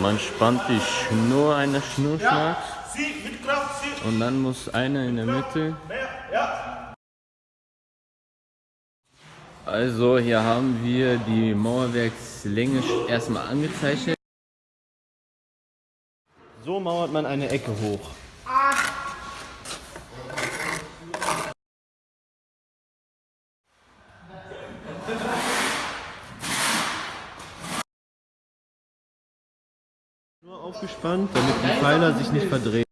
Man spannt die Schnur einer zieh. und dann muss einer in der Mitte. Also hier haben wir die Mauerwerkslänge erstmal angezeichnet. So mauert man eine Ecke hoch. Nur aufgespannt, damit die Pfeiler sich nicht verdrehen.